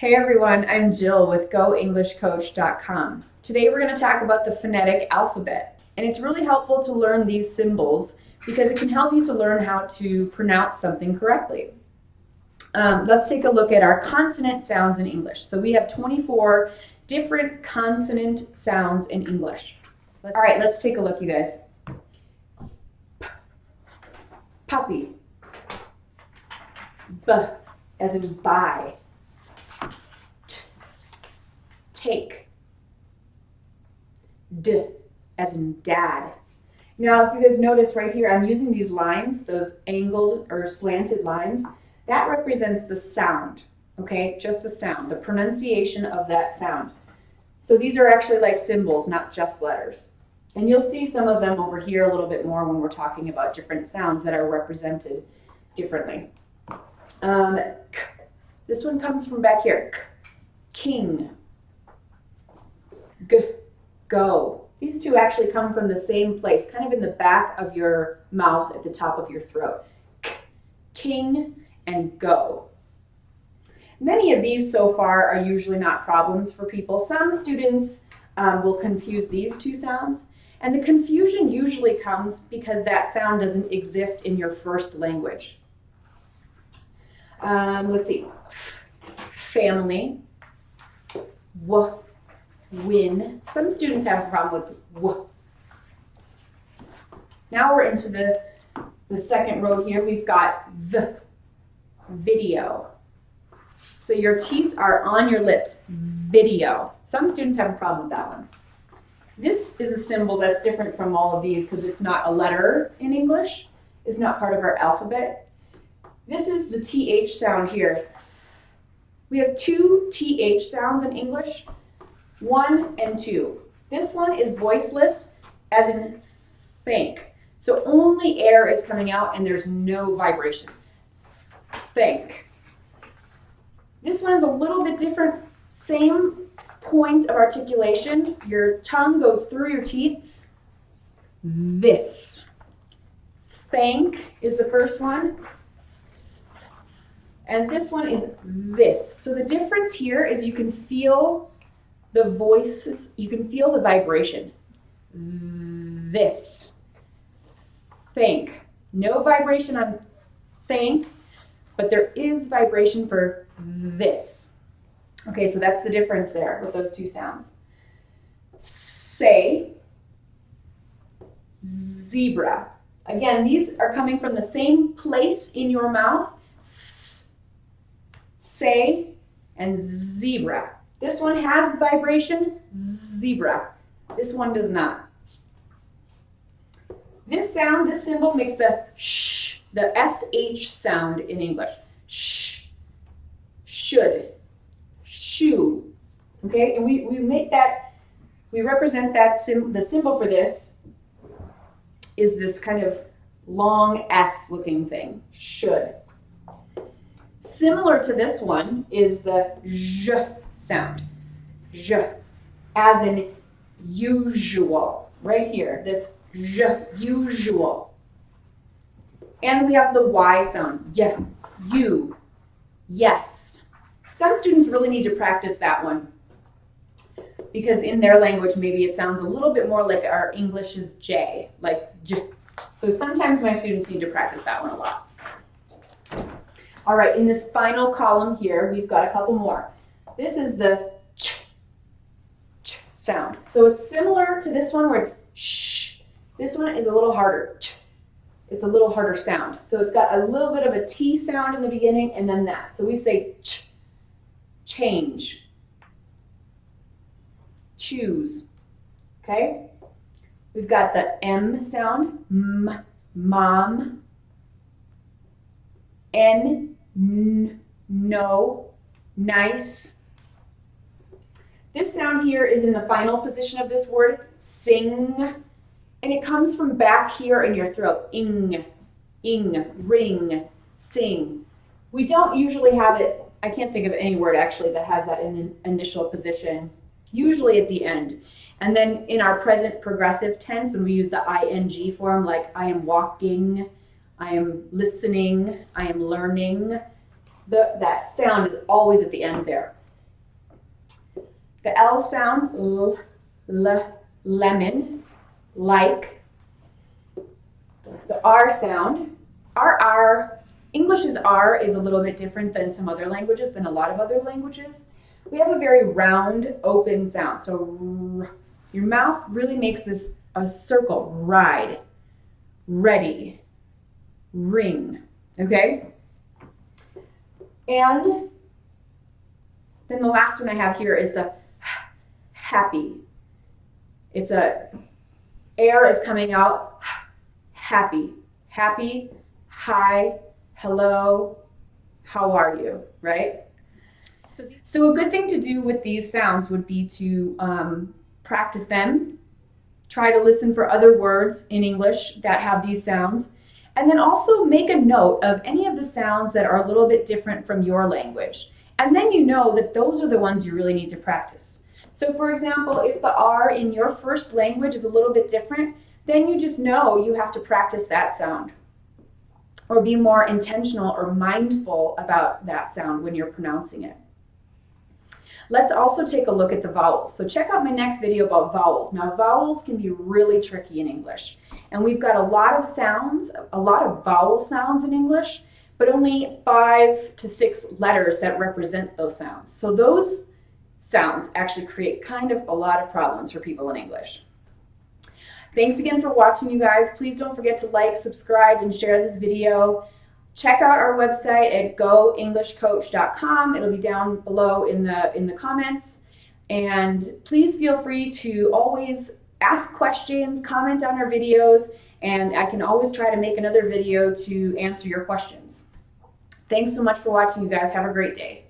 Hey everyone, I'm Jill with GoEnglishCoach.com. Today we're going to talk about the phonetic alphabet. And it's really helpful to learn these symbols because it can help you to learn how to pronounce something correctly. Um, let's take a look at our consonant sounds in English. So we have 24 different consonant sounds in English. All right, let's take a look, you guys. P, puppy. B, as in buy. T, take. D, as in dad. Now, if you guys notice right here, I'm using these lines, those angled or slanted lines. That represents the sound, okay? Just the sound, the pronunciation of that sound. So these are actually like symbols, not just letters. And you'll see some of them over here a little bit more when we're talking about different sounds that are represented differently. Um, this one comes from back here. King. G, go. These two actually come from the same place, kind of in the back of your mouth at the top of your throat. King and go. Many of these so far are usually not problems for people. Some students um, will confuse these two sounds, and the confusion usually comes because that sound doesn't exist in your first language. Um, let's see. Family. W. Win. Some students have a problem with w. Now we're into the, the second row here. We've got the video. So your teeth are on your lips. Video. Some students have a problem with that one. This is a symbol that's different from all of these because it's not a letter in English. It's not part of our alphabet. This is the TH sound here. We have two TH sounds in English, one and two. This one is voiceless, as in think. So only air is coming out and there's no vibration. Think. This one's a little bit different. Same point of articulation. Your tongue goes through your teeth. This. Thank is the first one. And this one is this. So the difference here is you can feel the voices, you can feel the vibration. This. Think. No vibration on think, but there is vibration for this. Okay, so that's the difference there with those two sounds. Say, zebra. Again, these are coming from the same place in your mouth. say and zebra. This one has vibration, zebra. This one does not. This sound, this symbol makes the sh, the sh sound in English. Sh, should, shoe. Okay, and we, we make that, we represent that, sim, the symbol for this is this kind of long S looking thing, should. Similar to this one is the zh sound, zh, as in usual, right here, this zh, usual. And we have the Y sound, yeah, you, yes. Some students really need to practice that one because in their language maybe it sounds a little bit more like our English is J, like J. So sometimes my students need to practice that one a lot. All right, in this final column here, we've got a couple more. This is the ch, ch sound. So it's similar to this one where it's sh. This one is a little harder. Ch. It's a little harder sound. So it's got a little bit of a T sound in the beginning and then that. So we say ch, change, choose. Okay? We've got the M sound, m, mom, N, n, no, nice. This sound here is in the final position of this word, sing, and it comes from back here in your throat, ing, ing, ring, sing. We don't usually have it, I can't think of any word actually that has that in an initial position, usually at the end. And then in our present progressive tense, when we use the ing form, like I am walking, I am listening, I am learning, the, that sound is always at the end there. The L sound, l, l, lemon, like. The R sound, R, R, English's R is a little bit different than some other languages, than a lot of other languages. We have a very round, open sound. So your mouth really makes this a circle, ride, ready, ring, okay? And then the last one I have here is the happy. It's a, air is coming out, happy, happy, hi, hello, how are you, right? So, so a good thing to do with these sounds would be to um, practice them, try to listen for other words in English that have these sounds, and then also make a note of any of the sounds that are a little bit different from your language. And then you know that those are the ones you really need to practice. So for example, if the R in your first language is a little bit different, then you just know you have to practice that sound. Or be more intentional or mindful about that sound when you're pronouncing it. Let's also take a look at the vowels. So check out my next video about vowels. Now vowels can be really tricky in English. And we've got a lot of sounds, a lot of vowel sounds in English, but only five to six letters that represent those sounds. So those sounds actually create kind of a lot of problems for people in English. Thanks again for watching, you guys. Please don't forget to like, subscribe, and share this video. Check out our website at goenglishcoach.com. It'll be down below in the in the comments. And please feel free to always ask questions, comment on our videos, and I can always try to make another video to answer your questions. Thanks so much for watching, you guys. Have a great day.